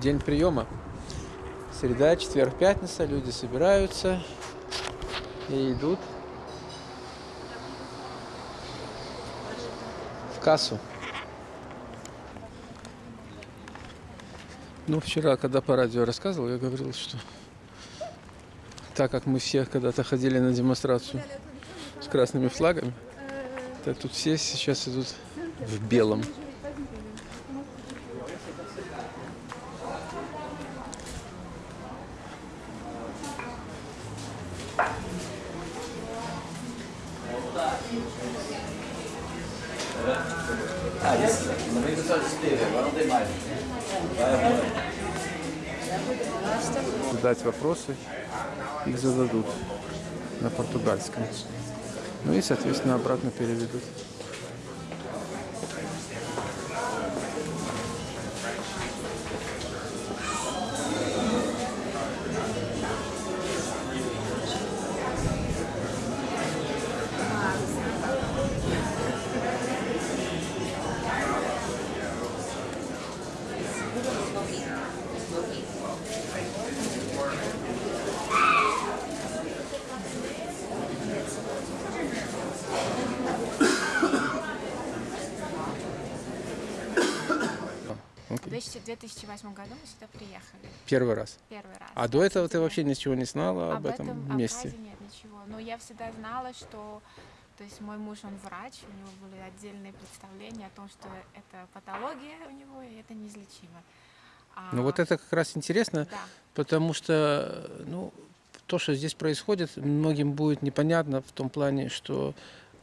день приема. Среда, четверг, пятница, люди собираются и идут в кассу. Ну, вчера, когда по радио рассказывал, я говорил, что так как мы все когда-то ходили на демонстрацию с красными флагами, так тут все сейчас идут в белом. Вопросы, их зададут на португальском. Ну и, соответственно, обратно переведут. 2008 году мы сюда приехали. Первый раз. Первый раз. А до этого ты вообще ничего не знала об, этом об месте? Абхазии нет ничего. Но я всегда знала, что то есть мой муж, он врач, у него были отдельные представления о том, что это патология у него, и это неизлечимо. А, Ну вот это как раз интересно, Да, потому что ну, то, что здесь происходит, многим будет непонятно в том плане, что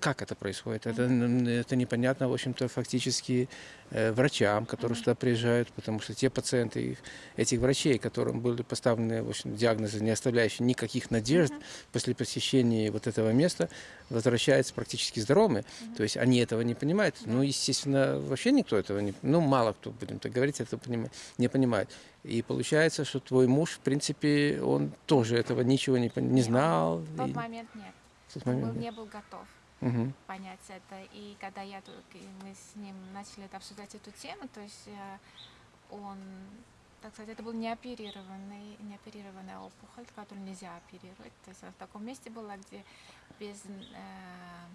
как это происходит. Это, это непонятно, в общем-то, фактически э, врачам, которые сюда приезжают, потому что те пациенты, их- этих врачей, которым были поставлены в общем, диагнозы, не оставляющие никаких надежд, после посещения вот этого места возвращаются практически здоровыми. То есть они этого не понимают. Ну, естественно, вообще никто этого не... Ну, мало кто, будем так говорить, это понима- не понимает. И получается, что твой муж, в принципе, он тоже этого ничего не, не знал. в тот и- момент нет. в тот Он момент был- нет. не был готов Мгм. понять это. И когда я мы с ним начали это обсуждать эту тему, то есть э, он, так сказать, это был неоперированный, неоперированная опухоль, которую нельзя оперировать. То есть она в таком месте была, где без, э,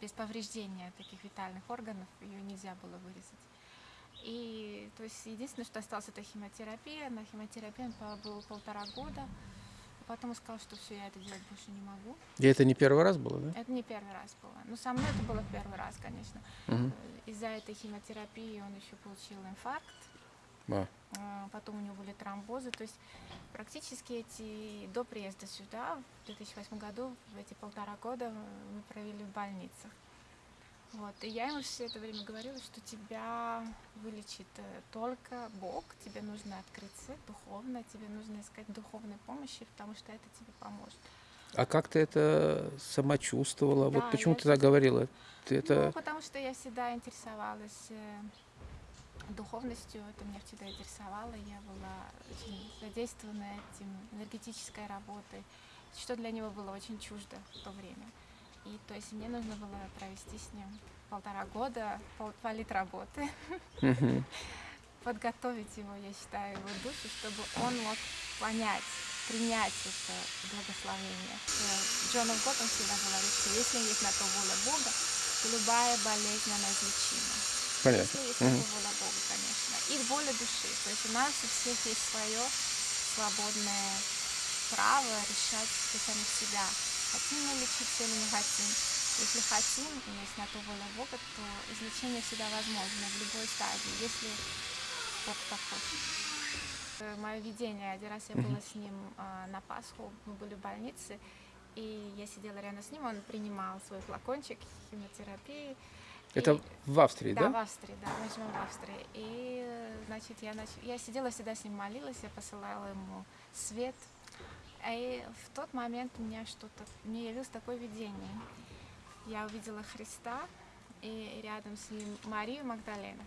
без повреждения таких витальных органов ее нельзя было вырезать. И то есть единственное, что осталось, это химиотерапия. На химиотерапии он побыл полтора года. А потом сказал, что все, я это делать больше не могу. И это не первый раз было, да? Это не первый раз было. Ну, со мной это было первый раз, конечно. Э, Из-за этой химиотерапии он еще получил инфаркт, А. а, потом у него были тромбозы. То есть практически эти до приезда сюда, в 2008 году, в эти полтора года э, мы провели в больницах. Вот. И я ему все это время говорила, что тебя вылечит э, только Бог, тебе нужно открыться духовно, тебе нужно искать духовной помощи, потому что это тебе поможет. А как ты это сама чувствовала? Да, вот почему я ты так говорила? Ты это... Ну, потому что я всегда интересовалась э, духовностью, это меня всегда интересовало, я была очень задействована этим энергетической работой, что для него было очень чуждо в то время. И то есть мне нужно было провести с ним полтора года, пол, политработы, Мгм. подготовить его, я считаю, его душу, чтобы он мог понять, принять это благословение. Э, Джон Гот, он всегда говорит, что если есть на то воля Бога, то любая болезнь, она излечима. Понятно. Если есть на то воля Бога, конечно. И воля души. То есть у нас у всех есть свое свободное право решать для самих себя, хотим мы лечиться или не хотим. Если хотим, и есть на то воля Бога, то излечение всегда возможно в любой стадии, если Бог так хочет. Э, Мое видение, один раз я была с ним а, на Пасху, мы были в больнице, и я сидела рядом с ним, он принимал свой флакончик химиотерапии. Это И- в Австрии, да, да? в Австрии, да, мы живем в Австрии. И, значит, я, нач... я сидела всегда с ним молилась, я посылала ему свет. И в тот момент у меня что-то, мне явилось такое видение. Я увидела Христа и рядом с ним Марию Магдалена.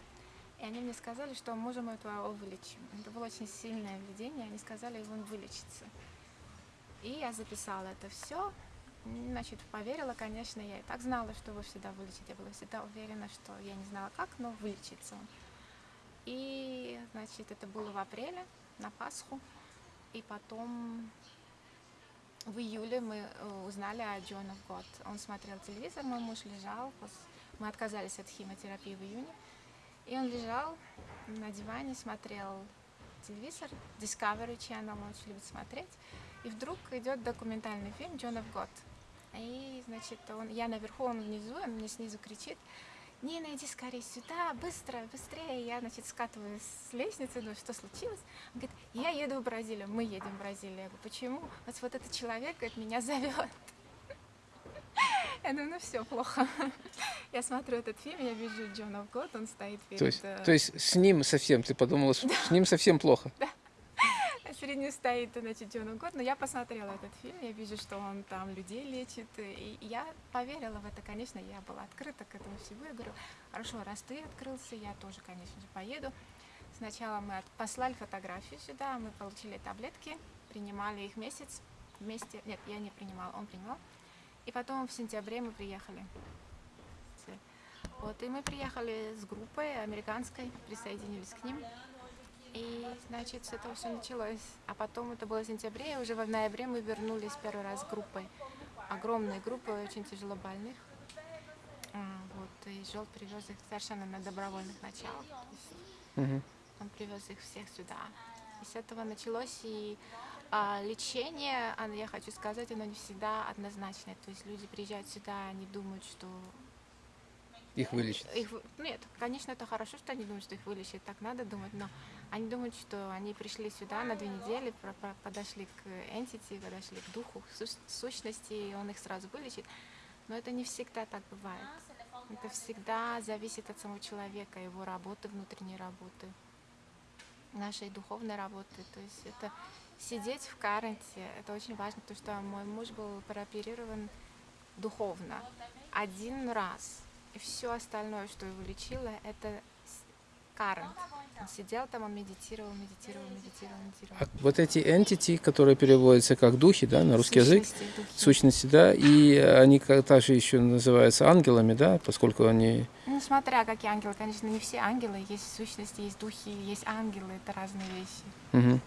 И они мне сказали, что мужа моего твоего вылечим. Это было очень сильное видение, они сказали, он вылечится. И я записала это все. Значит, поверила, конечно, я и так знала, что его всегда вылечить. Я была всегда уверена, что я не знала как, но вылечится он. И, значит, это было в апреле, на Пасху. И потом в июле мы э, узнали о of God. Он смотрел телевизор, мой муж лежал, мы отказались от химиотерапии в июне. И он лежал на диване, смотрел телевизор, Discovery Channel, он очень любит смотреть. И вдруг идет документальный фильм of God. И, значит, он, я наверху, он внизу, он мне снизу кричит, Нина, иди скорее сюда, быстро, быстрее. Я, значит, скатываюсь с лестницы, думаю, что случилось? Он говорит, я еду в Бразилию, мы едем в Бразилию. Я говорю, почему? Вот, вот этот человек, говорит, меня зовет. Я думаю, ну все, плохо. Я смотрю этот фильм, я вижу Джон of God, он стоит перед... То есть, э, то есть с ним совсем, ты подумала, что с ним совсем плохо. Перед ним стоит, значит, Джон God, но я посмотрела этот фильм, я вижу, что он там людей лечит, и я поверила в это, конечно, я была открыта к этому всему, я говорю, хорошо, раз ты открылся, я тоже, конечно же, поеду. Сначала мы послали фотографию сюда, мы получили таблетки, принимали их месяц вместе, нет, я не принимала, он принимал, и потом в сентябре мы приехали. Вот, и мы приехали с группой американской, присоединились к ним. И, значит, с этого все началось. А потом это было в сентябре, и уже в ноябре мы вернулись первый раз группой. Огромной группой очень тяжело больных. А, Вот, и Жел привез их совершенно на добровольных началах. Мгм. он привез их всех сюда. И с этого началось и а, лечение, оно, я хочу сказать, оно не всегда однозначное. То есть люди приезжают сюда, они думают, что Их вылечить. их, нет, конечно, это хорошо, что они думают, что их вылечат, так надо думать, но они думают, что они пришли сюда на две недели, подошли к entity, подошли к духу, сущности, и он их сразу вылечит. Но это не всегда так бывает. Это всегда зависит от самого человека, его работы, внутренней работы, нашей духовной работы. То есть это сидеть в каренте, это очень важно, потому что мой муж был прооперирован духовно один раз. И все остальное, что его лечило, это карент. Он сидел там, он медитировал, медитировал, медитировал, медитировал. А вот эти entity, которые переводятся как духи, да, на русский язык, Сущности, духи. сущности, да, и они также еще называются ангелами, да, поскольку они... Ну, смотря какие ангелы, конечно, не все ангелы, есть сущности, есть духи, есть ангелы, это разные вещи. Мгм.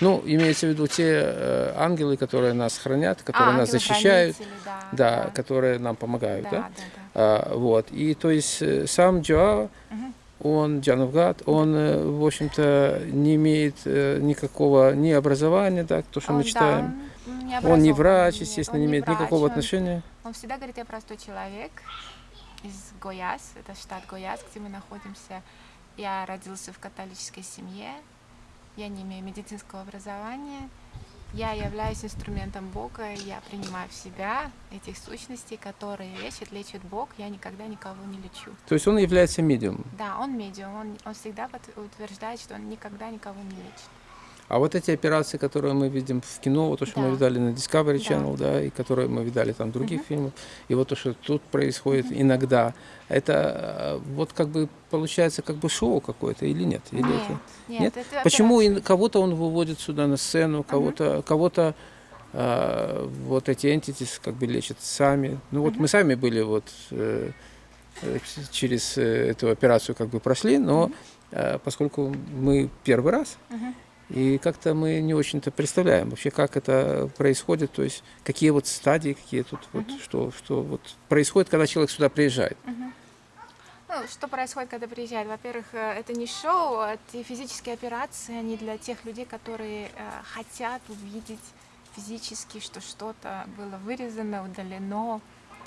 Ну, имеется в виду те э, ангелы, которые нас хранят, которые а, нас защищают, да, да, да, которые нам помогают, да, да. да, да. А, вот. И то есть э, сам Джоа, Мгм. Он, Джановгад, он, э, в общем-то, не имеет э, никакого ни образования, да, то, что Он, мы да, читаем. он не Он не врач, нет, естественно, он не имеет врач, никакого он- отношения. Он всегда говорит, я простой человек из Гояс, это штат Гояс, где мы находимся. Я родился в католической семье, я не имею медицинского образования, я являюсь инструментом Бога, я принимаю в себя этих сущностей, которые лечат, лечит Бог, я никогда никого не лечу. То есть он является медиумом. Да, он медиум, он, он всегда утверждает, что он никогда никого не лечит. А вот эти операции, которые мы видим в кино, вот то, что мы Да. видали на Discovery Да. Channel, да, и которые мы видали там в других Мгм. фильмах, и вот то, что тут происходит иногда, это э, вот как бы получается как бы шоу какое-то или нет? Или нет, это- нет, нет? это Почему кого-то он выводит сюда на сцену, кого-то, кого-то э, вот эти entities как бы лечат сами. Ну вот Мгм. мы сами были вот э, э, через эту операцию как бы прошли, но Мгм. э, поскольку мы первый раз, Мгм. И как-то мы не очень-то представляем вообще, как это происходит, то есть какие вот стадии, какие тут вот, Мгм. что, что вот происходит, когда человек сюда приезжает. Мгм. Ну, что происходит, когда приезжает? Во-первых, э, это не шоу, а эти физические операции, они для тех людей, которые э, хотят увидеть физически, что что-то было вырезано, удалено,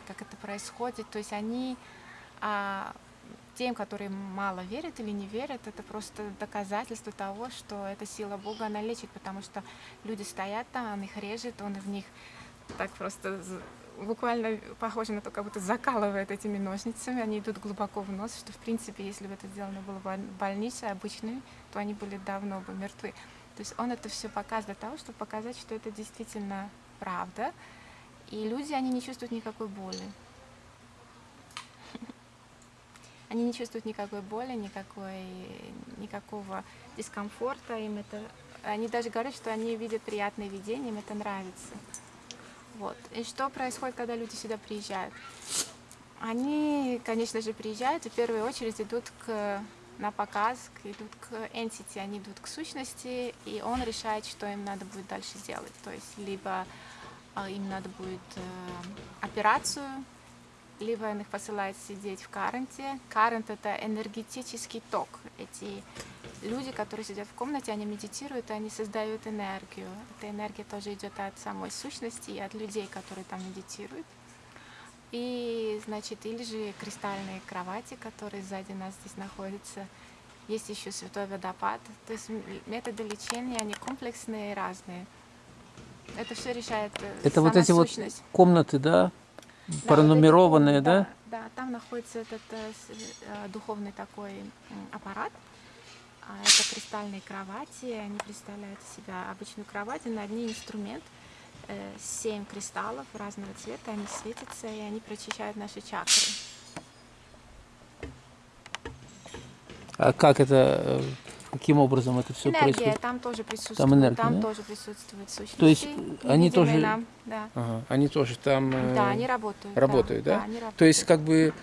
как это происходит. То есть они а, тем, которые мало верят или не верят, это просто доказательство того, что эта сила Бога, она лечит, потому что люди стоят там, он их режет, он в них так просто буквально похоже на то, как будто закалывает этими ножницами, они идут глубоко в нос, что в принципе, если бы это сделано было в боль- больнице обычной, то они были давно бы мертвы. То есть он это все показывает для того, чтобы показать, что это действительно правда, и люди, они не чувствуют никакой боли. Они не чувствуют никакой боли, никакой, никакого дискомфорта. Им это, они даже говорят, что они видят приятные видения, им это нравится. Вот. И что происходит, когда люди сюда приезжают? Они, конечно же, приезжают и в первую очередь идут к на показ, идут к entity, они идут к сущности, и он решает, что им надо будет дальше делать. То есть либо а, им надо будет э, операцию, либо он их посылает сидеть в каренте. Карент — это энергетический ток. Эти люди, которые сидят в комнате, они медитируют, и они создают энергию. Эта энергия тоже идет от самой сущности и от людей, которые там медитируют. И, значит, или же кристальные кровати, которые сзади нас здесь находятся. Есть еще святой водопад. То есть методы лечения, они комплексные и разные. Это все решает э, Это вот эти вот сущность. комнаты, да, вот пронумерованные, комнаты, да? Да, там находится этот э, э, духовный такой аппарат. А Это кристальные кровати, они представляют из себя обычную кровать, и на ней инструмент, э, семь кристаллов разного цвета, они светятся, и они прочищают наши чакры. А как это, э, каким образом это все Энергия происходит? там тоже присутствует, Там энергия, да? тоже присутствует сущности. То есть они тоже- нам, да. Ага, они тоже там э, да, они работают. работают, да? они То есть работают. как бы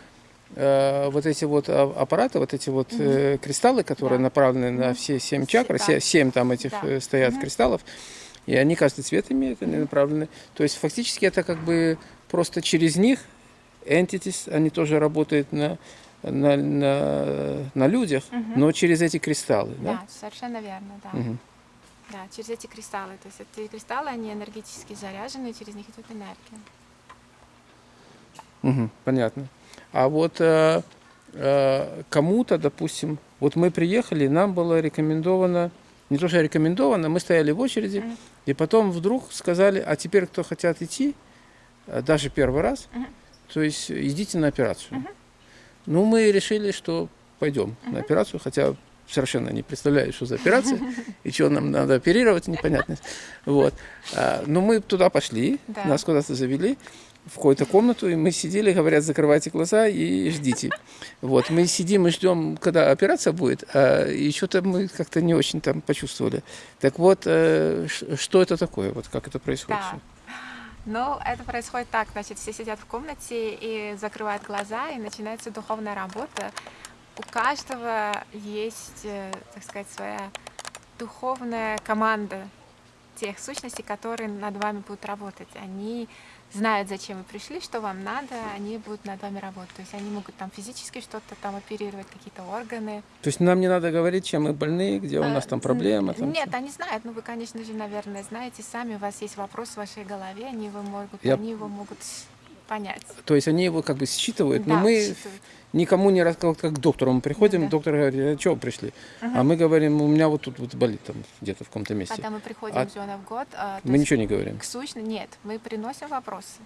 э, вот эти вот а- аппараты, вот эти вот э, кристаллы, которые Да. направлены на все семь Се- чакр, да. се- семь там этих Да. э, стоят Мгм. кристаллов, и они каждый цвет имеют, они направлены. То есть фактически это как бы просто через них entities, они тоже работают на на, на, на людях, Мгм. но через эти кристаллы, да? Да, совершенно верно, да. Мгм. Да, через эти кристаллы. То есть эти кристаллы, они энергетически заряжены, и через них идет энергия. Мгм, понятно. А вот э, э, кому-то, допустим, вот мы приехали, нам было рекомендовано, не то что рекомендовано, мы стояли в очереди, Мгм. и потом вдруг сказали, а теперь, кто хотят идти, э, даже первый раз, Мгм. то есть идите на операцию. Мгм. Ну, мы решили, что пойдем на операцию, хотя совершенно не представляю, что за операция, и что нам надо оперировать, непонятно. Вот. А, Но мы туда пошли, Да. нас куда-то завели в какую-то комнату, и мы сидели, говорят, закрывайте глаза и ждите. Вот, мы сидим и ждем, когда операция будет, а, и что-то мы как-то не очень там почувствовали. Так вот, э, что это такое, вот как это происходит? Да. Ну, это происходит так, значит, все сидят в комнате и закрывают глаза, и начинается духовная работа. У каждого есть, э, так сказать, своя духовная команда тех сущностей, которые над вами будут работать. Они знают, зачем вы пришли, что вам надо, они будут над вами работать. То есть они могут там физически что-то там оперировать, какие-то органы. То есть нам не надо говорить, чем мы больны, где у нас там проблема. н- там Нет, всё. они знают, ну вы, конечно же, наверное, знаете сами, у вас есть вопрос в вашей голове, они его могут, Я- они его могут понять. То есть они его как бы считывают, но Да, мы считывают. никому не рассказывают, как к доктору мы приходим, Да. доктор говорит, а вы пришли? Мгм. А мы говорим, у меня вот тут вот болит там где-то в каком-то месте. Когда мы приходим А в Зона в год, а, Мы ничего не говорим. к сущности, нет, мы приносим вопросы.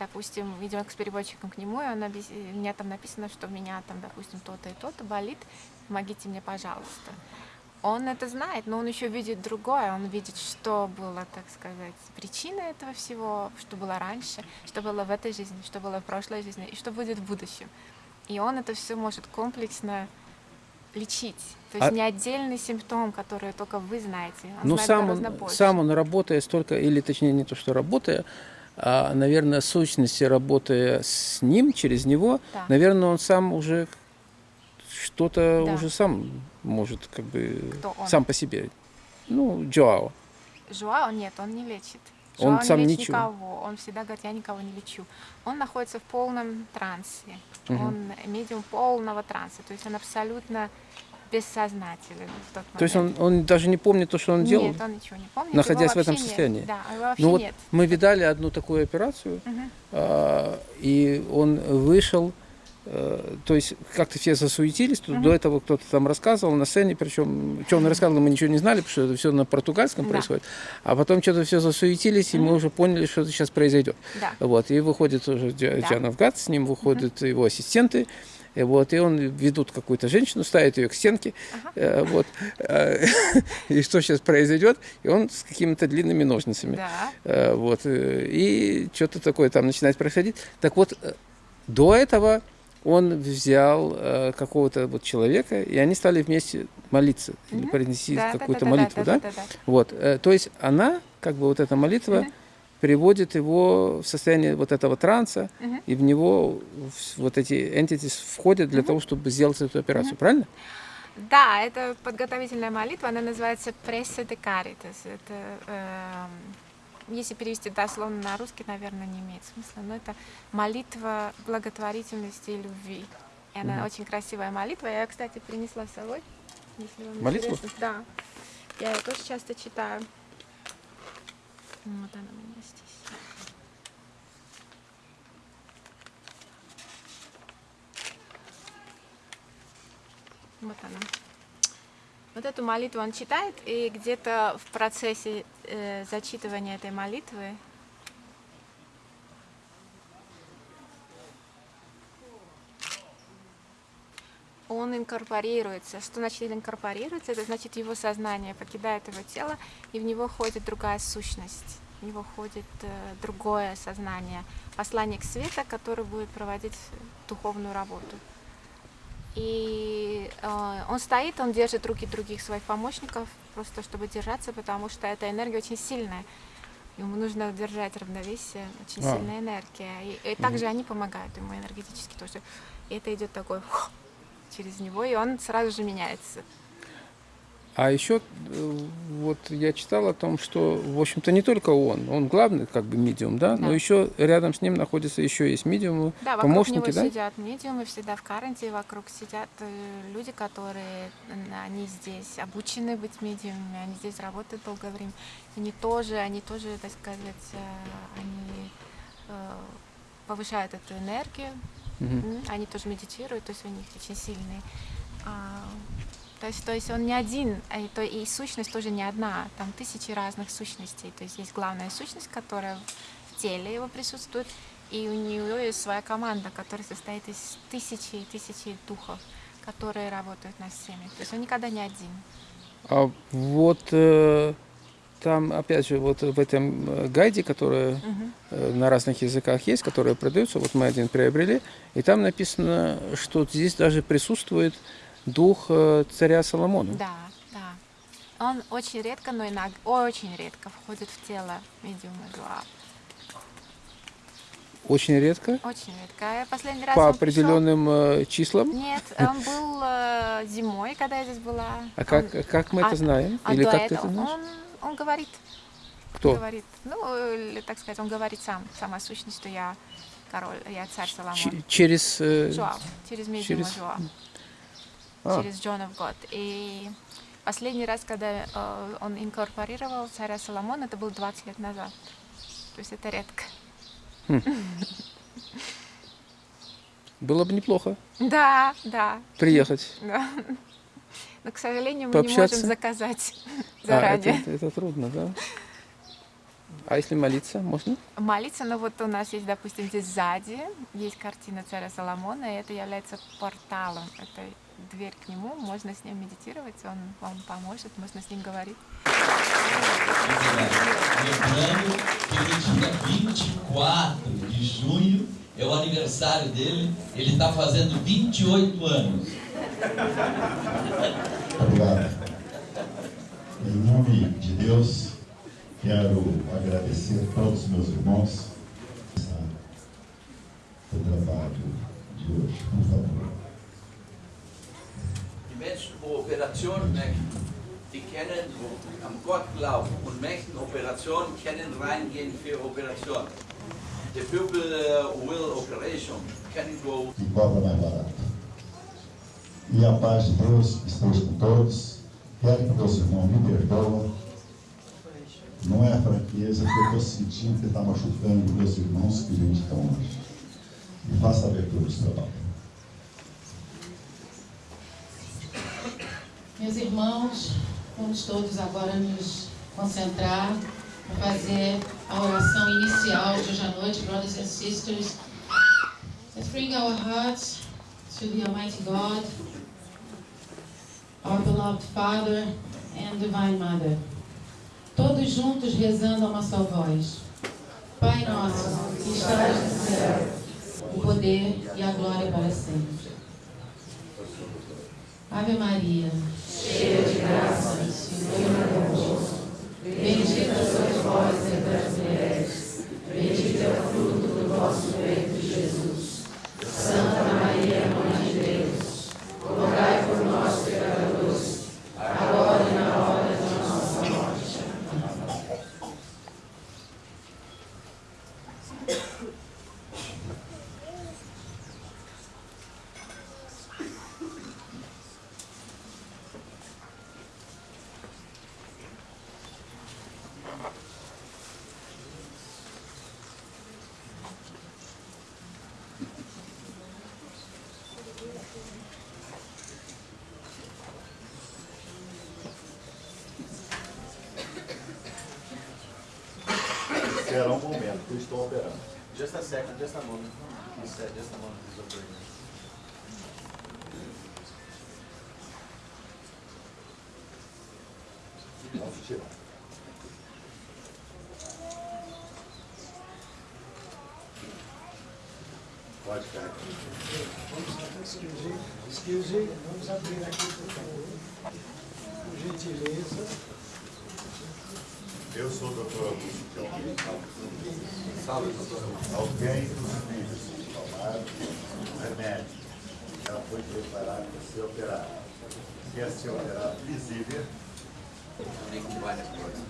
Допустим, идем к переводчикам к нему, и он и у меня там написано, что у меня там, допустим, то-то и то-то болит, помогите мне, пожалуйста. Он это знает, но он еще видит другое, он видит, что было, так сказать, причиной этого всего, что было раньше, что было в этой жизни, что было в прошлой жизни и что будет в будущем. И он это все может комплексно лечить. То есть А- не отдельный симптом, который только вы знаете. Он Но знает сам он, больше. сам он работая столько, или точнее не то, что работая, а, наверное, сущности работая с ним, через него, Да. наверное, он сам уже что-то Да. уже сам может как бы он? сам по себе. Ну, Джоао. Жуао нет, он не лечит. Он Жуао сам не лечит ничего. никого. Он всегда говорит, я никого не лечу. Он находится в полном трансе. Мгм. Он медиум полного транса. То есть он абсолютно бессознателен в тот момент. То есть он, он даже не помнит то, что он делал. Нет, он ничего не помнит. находясь в этом вообще нет. состоянии? Да, его вообще Ну вот нет. мы видали одну такую операцию, Мгм. а, и он вышел, то есть как-то все засуетились, тут Мгм. до этого кто-то там рассказывал на сцене, причем, что он рассказывал, мы ничего не знали, потому что это все на португальском Да. происходит, а потом что-то все засуетились, и мы уже поняли, что это сейчас произойдет. Да. Вот, и выходит уже Дя- Да. Диана Вгад, с ним выходят его ассистенты, и вот, и он ведут какую-то женщину, ставит ее к стенке, Ага. э, вот, э, и что сейчас произойдет, и он с какими-то длинными ножницами. Да. Э, Вот, э, и что-то такое там начинает происходить. Так вот, э, до этого он взял э, какого-то вот человека, и они стали вместе молиться, или Мгм. произнести Да, да, какую-то да, молитву, да? да, да, да. Вот, э, то есть она, как бы вот эта молитва, Мгм. приводит его в состояние вот этого транса, Мгм. и в него вот эти entities входят для Мгм. того, чтобы сделать эту операцию, правильно? Да, это подготовительная молитва, она называется «Прессе де Caritas». Это, эм, если перевести дословно на русский, наверное, не имеет смысла, но это молитва благотворительности и любви. И она очень красивая молитва. Я ее, кстати, принесла с собой. Если вам Молитву? интересно. Да. Я ее тоже часто читаю. Вот она у меня здесь. Вот она. Вот эту молитву он читает, и где-то в процессе э, зачитывания этой молитвы он инкорпорируется. Что значит инкорпорируется? Это значит его сознание покидает его тело, и в него ходит другая сущность. В него ходит э, другое сознание, посланник света, который будет проводить духовную работу. И э, он стоит, он держит руки других своих помощников, просто чтобы держаться, потому что эта энергия очень сильная. Ему нужно держать равновесие, очень А. сильная энергия. И, и также они помогают ему энергетически тоже. И это идет такой фух, через него, и он сразу же меняется. А еще э, вот я читал о том, что, в общем-то, не только он, он главный как бы медиум, да, но Да. еще рядом с ним находится еще есть медиумы, Да, вокруг помощники, него да? сидят медиумы, всегда в каранте, вокруг сидят э, люди, которые, они здесь обучены быть медиумами, они здесь работают долгое время. Они тоже, они тоже, так сказать, э, они э, повышают эту энергию. М, Они тоже медитируют, то есть у них очень сильный. То есть, то есть он не один, а и, то, и сущность тоже не одна, там тысячи разных сущностей. То есть есть главная сущность, которая в теле его присутствует, и у нее есть своя команда, которая состоит из тысячи и тысячи духов, которые работают над всеми. То есть он никогда не один. А вот э, там, опять же, вот в этом э, гайде, который Мгм. э, на разных языках есть, которые продаются, вот мы один приобрели, и там написано, что здесь даже присутствует дух э, царя Соломона. Да, да. Он очень редко, но иногда очень редко входит в тело медиума Дуа. Очень редко, Очень редко. Я последний раз по он пришел- определенным э, числам. Нет, он был э, зимой, когда я здесь была. А как, как мы а- это знаем? А Или как ты это знаешь? он, он говорит, Кто? говорит, ну, или, так сказать, он говорит сам, сама сущность, что я король, я царь Соломон. Ч- через... э, Жуав, через медиума через- Жуав, а, через John of God. И последний раз, когда э, он инкорпорировал царя Соломона, это было 20 лет назад. То есть это редко. Было бы неплохо Да, да, приехать. да. Но, к сожалению, мы Пообщаться? не можем заказать А, заранее. это, это трудно, да? А если молиться, можно? молиться, но вот у нас есть, допустим, здесь сзади есть картина царя Соломона, и это является порталом, это дверь к нему, можно с ним медитировать, он вам поможет, можно с ним говорить. Lembrando que no dia 24 de junho é o aniversário dele, ele está fazendo 28 anos. Obrigado. Em nome de Deus, quero agradecer a todos os meus irmãos o trabalho de hoje, por favor. Menschen, wo Operationen möchten, die wo am Gott glauben und möchten Operationen, reingehen für Operationen. The people uh, will operation can go cobra mais barato. E a paz de Deus esteja com todos. Quero que meus irmãos me perdoem. Não é a fraqueza que eu estou sentindo que está machucando meus irmãos que meditam hoje. E faça a abertura do trabalho. Meus irmãos, vamos todos agora nos concentrar para fazer a oração inicial de hoje à noite, brothers and sisters. Let's bring our hearts to the Almighty God, our beloved Father and Divine Mother. Todos juntos rezando a uma só voz. Pai nosso, que estás no céu, o poder e a glória para sempre. Ave Maria, cheia de graça, o Senhor é convosco. Bendita sois vós entre as mulheres, bendito é o fruto do vosso peito, Jesus. Santa Maria, Mãe de Deus, rogai por nós, pecadores, esperar um estou operando. Just a second, just a moment. He said, just a moment, he's operating. Vamos tirar. Pode carregar. Excuse, excuse, vamos abrir aqui, por favor. Por gentileza. Eu sou o doutor Augusto Kelvin. Salve, doutor. Alguém dos livros tomar um remédio. Ela foi preparada para ser operada. Quer ser operada visível. Tem várias coisas.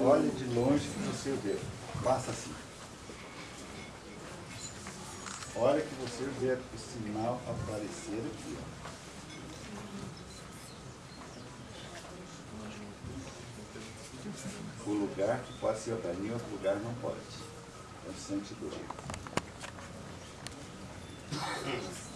Olhe de longe que você vê. Faça assim. Olha que você vê o sinal aparecer aqui. ó. O lugar que pode ser em outro lugar não pode. Então sente dor. Vamos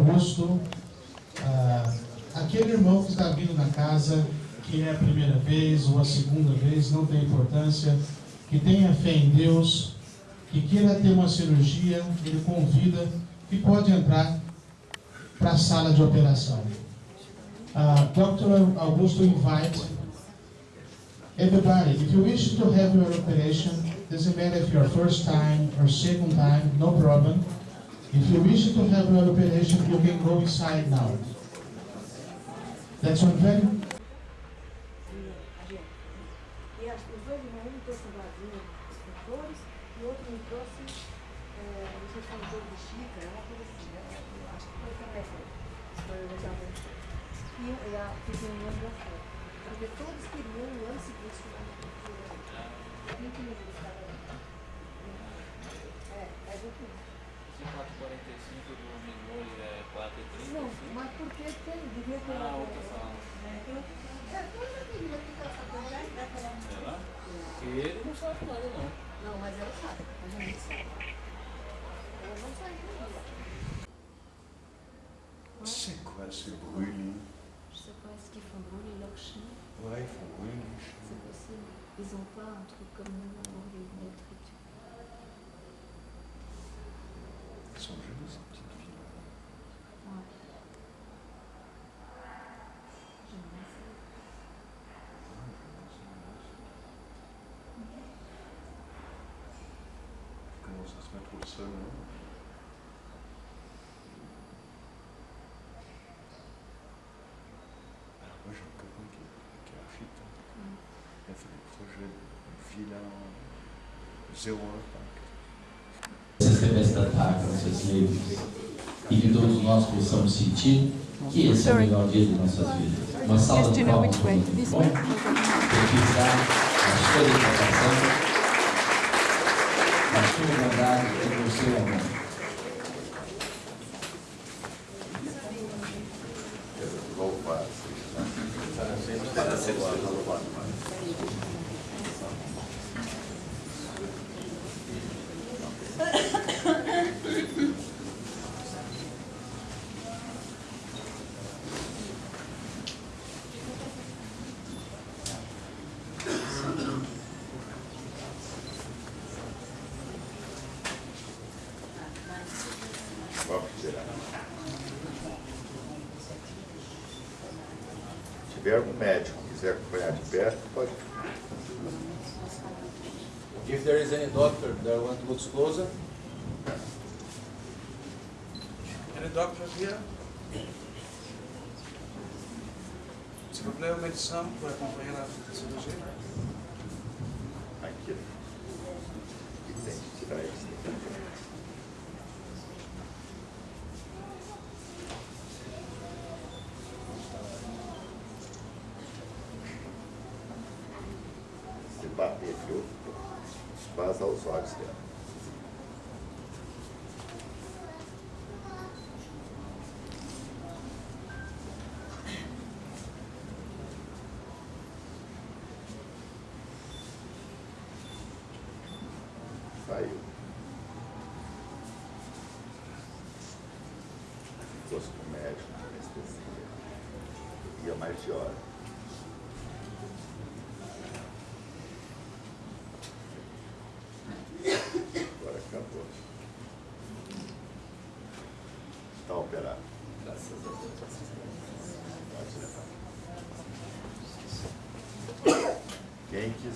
Augusto, ah, aquele irmão que está vindo na casa, que é a primeira vez ou a segunda vez, não tem importância, que tenha fé em Deus, que queira ter uma cirurgia, ele convida e pode entrar para a sala de operação. Uh, Dr. Augusto invite everybody, if you wish to have your operation, doesn't matter if you're first time or second time, no problem. If you wish to have your operation, you can go inside now. That's one very se brûler. Je sais pas, est-ce qu'ils font brûler leurs chiens Ouais, ils font brûler les chiens. C'est possible. Ils n'ont pas un truc comme nous pour les électriques. Ils sont jolies, ces petites filles. Ouais. J'aimerais ça. Ouais, Comment ça se met au sol, de villa zéro impact. Esses representantes seus livros e que todos nós possamos sentir que esse é o melhor dia de nossas vidas. Uma salva de palmas para o muito bom. Utilizar a sua dedicação, a sua bondade e o seu amor. Louvado seja, tirar. Se tiver algum médico que quiser acompanhar de perto, pode. If there is any doctor that want to look closer, Any doctor here? S'il vous plaît, au médecin pour accompagner que eu, passa olhos dela.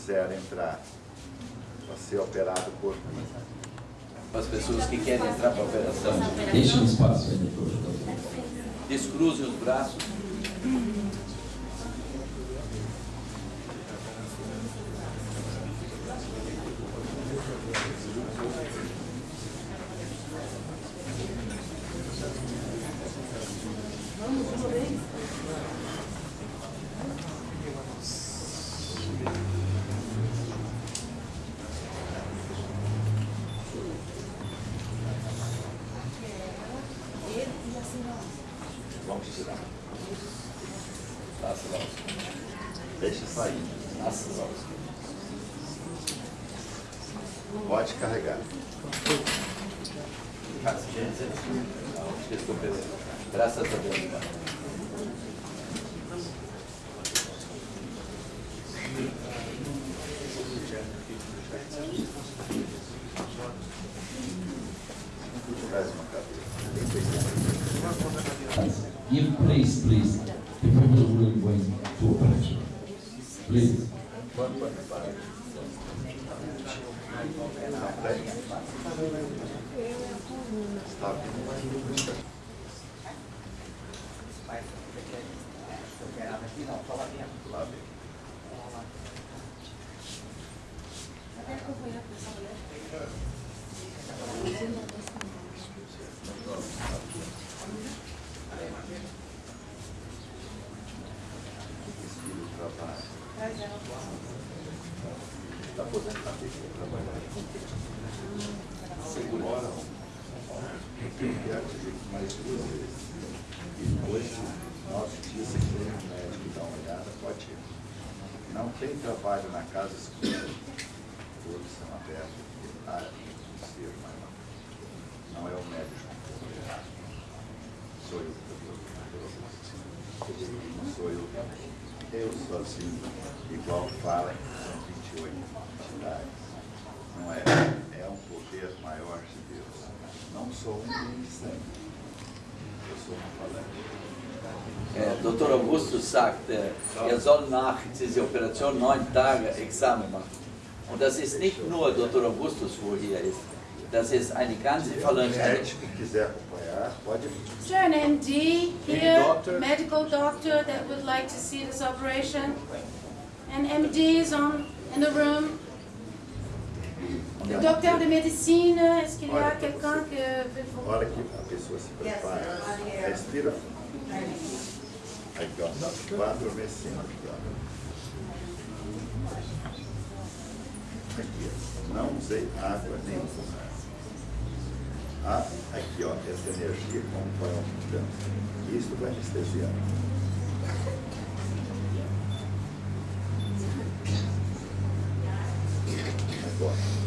Quiser entrar para ser operado por mim, Para as pessoas que querem entrar para a operação, Deixe um espaço aí descruzem os braços. carregar. Graças a Deus. Está poder maior de Deus. Não sou um ministro. Eu sou um falante. Äh, Dr. Augustus sagt, äh, er soll nach dieser Operation neun Tage Examen machen. Und das ist nicht nur Dr. Augustus, wo hier ist. Das ist eine ganze que Is there an MD here, doctor? medical doctor that would like to see this operation? And MDs on, in the room? Le docteur de médecine, est-ce qu'il y a quelqu'un que. Na hora que a pessoa se prepara, respira fundo. Aqui, ó, vai adormecendo aqui, ó. Aqui, ó. Não usei água nenhuma. Ah, aqui, ó, essa energia como vai aumentando. Isso vai anestesiar. Agora.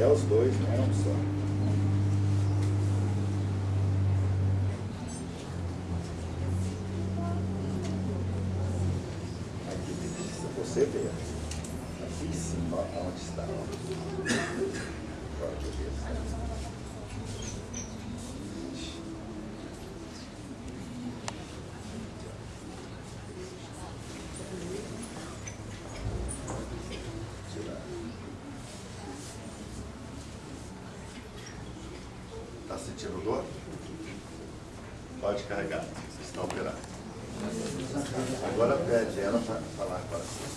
até os dois, né? Um só. Sentindo dor? Pode carregar, está operado. Agora pede ela para falar para você.